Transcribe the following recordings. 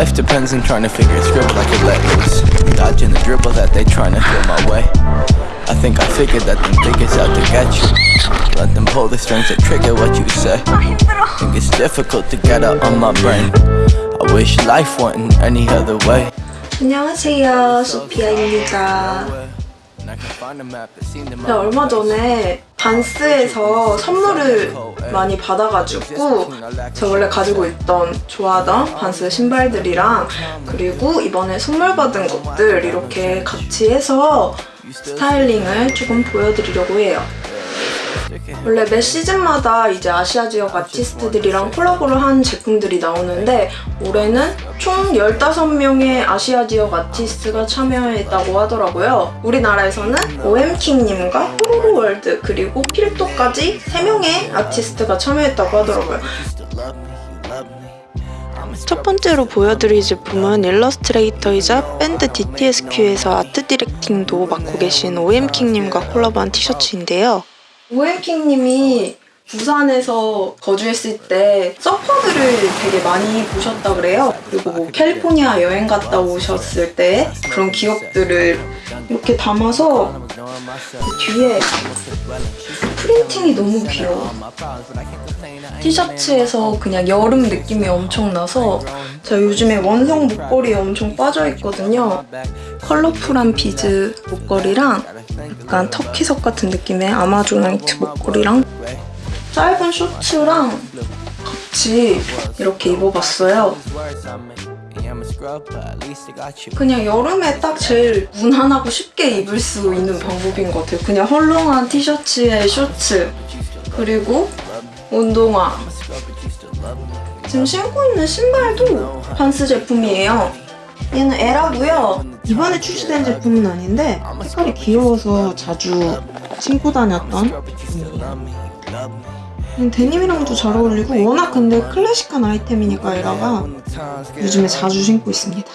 life depends on trying to figure a script like a let loose. Dodging the dribble that they trying to throw my way. I think I figured that them niggas out to get you. Let them pull the strings that trigger what you say. Think it's difficult to get out on my brain. I wish life went in any other way. 안녕하세요, 소피아입니다. 제가 얼마 전에 반스에서 선물을 많이 받아가지고 제가 원래 가지고 있던 좋아하던 반스 신발들이랑 그리고 이번에 선물 받은 것들 이렇게 같이 해서 스타일링을 조금 보여드리려고 해요. 원래 매 시즌마다 이제 아시아 지역 아티스트들이랑 콜라보를 한 제품들이 나오는데 올해는 총 15명의 아시아 지역 아티스트가 참여했다고 하더라고요. 우리나라에서는 OMK님과 호로로월드 그리고 필독까지 3명의 아티스트가 참여했다고 하더라고요. 첫 번째로 보여드릴 제품은 일러스트레이터이자 밴드 DTSQ에서 아트 디렉팅도 맡고 계신 OMK님과 콜라보한 티셔츠인데요. 오엠킹님이 부산에서 거주했을 때 서퍼들을 되게 많이 보셨다 그래요. 그리고 뭐 캘리포니아 여행 갔다 오셨을 때 그런 기억들을 이렇게 담아서 그 뒤에 프린팅이 너무 귀여워. 티셔츠에서 그냥 여름 느낌이 엄청 나서 제가 요즘에 원성 목걸이에 엄청 빠져있거든요. 컬러풀한 비즈 목걸이랑 약간 터키석 같은 느낌의 아마존나이트 목걸이랑 짧은 쇼츠랑 같이 이렇게 입어봤어요. 그냥 여름에 딱 제일 무난하고 쉽게 입을 수 있는 방법인 것 같아요. 그냥 헐렁한 티셔츠에 쇼츠 그리고 운동화 지금 신고 있는 신발도 반스 제품이에요. 얘는 에라고요. 이번에 출시된 제품은 아닌데 색깔이 귀여워서 자주 신고 다녔던 제품이에요. 음, 데님이랑도 잘 어울리고 워낙 근데 클래식한 아이템이니까 에라가 요즘에 자주 신고 있습니다.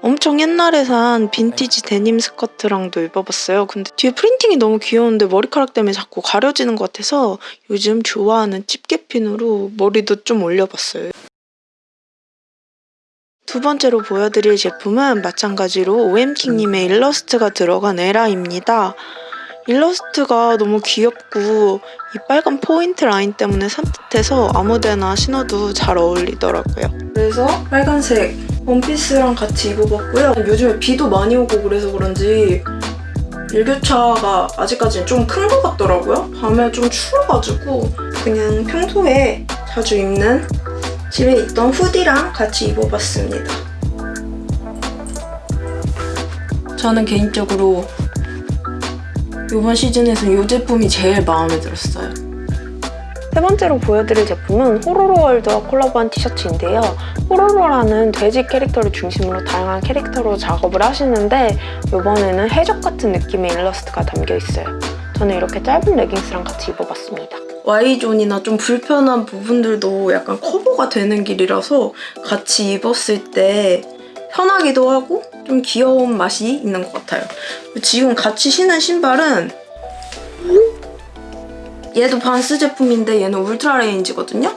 엄청 옛날에 산 빈티지 데님 스커트랑도 입어봤어요. 근데 뒤에 프린팅이 너무 귀여운데 머리카락 때문에 자꾸 가려지는 것 같아서 요즘 좋아하는 집게핀으로 머리도 좀 올려봤어요. 두 번째로 보여드릴 제품은 마찬가지로 OMK님의 일러스트가 들어간 에라입니다. 일러스트가 너무 귀엽고 이 빨간 포인트 라인 때문에 산뜻해서 아무데나 신어도 잘 어울리더라고요. 그래서 빨간색 원피스랑 같이 입어봤고요. 요즘에 비도 많이 오고 그래서 그런지 일교차가 아직까지는 좀 큰 것 같더라고요. 밤에 좀 추워가지고 그냥 평소에 자주 입는 집에 있던 후디랑 같이 입어봤습니다. 저는 개인적으로 이번 시즌에서 이 제품이 제일 마음에 들었어요. 세 번째로 보여드릴 제품은 호로로월드와 콜라보한 티셔츠인데요. 호로로라는 돼지 캐릭터를 중심으로 다양한 캐릭터로 작업을 하시는데 이번에는 해적 같은 느낌의 일러스트가 담겨 있어요. 저는 이렇게 짧은 레깅스랑 같이 입어봤습니다. Y존이나 좀 불편한 부분들도 약간 커버가 되는 길이라서 같이 입었을 때 편하기도 하고 좀 귀여운 맛이 있는 것 같아요. 지금 같이 신은 신발은 얘도 반스 제품인데 얘는 울트라 레인지거든요?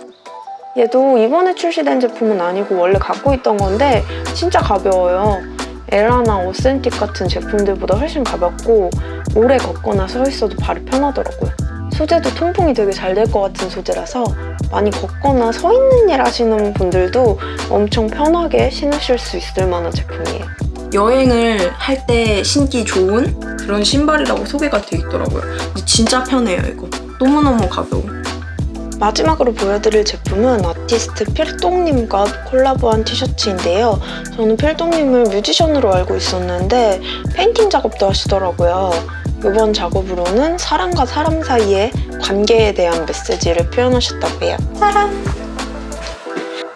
얘도 이번에 출시된 제품은 아니고 원래 갖고 있던 건데 진짜 가벼워요. 에라나 오센틱 같은 제품들보다 훨씬 가볍고 오래 걷거나 서 있어도 발이 편하더라고요. 소재도 통풍이 되게 잘 될 것 같은 소재라서 많이 걷거나 서 있는 일 하시는 분들도 엄청 편하게 신으실 수 있을 만한 제품이에요. 여행을 할 때 신기 좋은 그런 신발이라고 소개가 돼 있더라고요. 근데 진짜 편해요, 이거. 너무너무 가벼워. 마지막으로 보여드릴 제품은 아티스트 필독님과 콜라보한 티셔츠인데요. 저는 필독님을 뮤지션으로 알고 있었는데 페인팅 작업도 하시더라고요. 이번 작업으로는 사람과 사람 사이의 관계에 대한 메시지를 표현하셨다고 해요. 사람!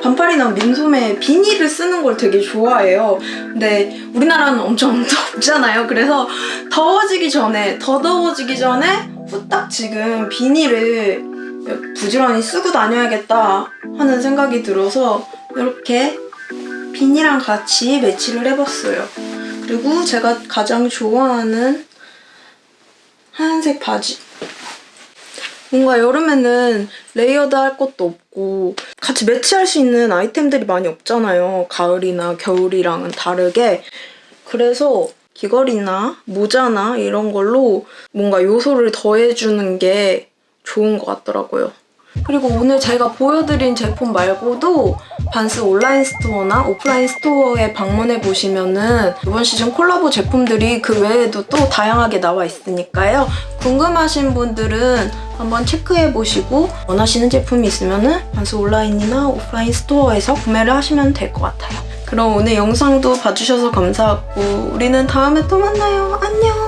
반팔이나 민소매 비니를 쓰는 걸 되게 좋아해요. 근데 우리나라는 엄청 덥잖아요. 그래서 더워지기 전에, 더 더워지기 전에 후딱 지금 비니를 부지런히 쓰고 다녀야겠다 하는 생각이 들어서 이렇게 비니랑 같이 매치를 해봤어요. 그리고 제가 가장 좋아하는 하얀색 바지. 뭔가 여름에는 레이어드 할 것도 없고 같이 매치할 수 있는 아이템들이 많이 없잖아요. 가을이나 겨울이랑은 다르게. 그래서 귀걸이나 모자나 이런 걸로 뭔가 요소를 더해주는 게 좋은 것 같더라고요. 그리고 오늘 제가 보여드린 제품 말고도 반스 온라인 스토어나 오프라인 스토어에 방문해 보시면은 이번 시즌 콜라보 제품들이 그 외에도 또 다양하게 나와 있으니까요. 궁금하신 분들은 한번 체크해 보시고 원하시는 제품이 있으면은 반스 온라인이나 오프라인 스토어에서 구매를 하시면 될 것 같아요. 그럼 오늘 영상도 봐주셔서 감사하고 우리는 다음에 또 만나요. 안녕!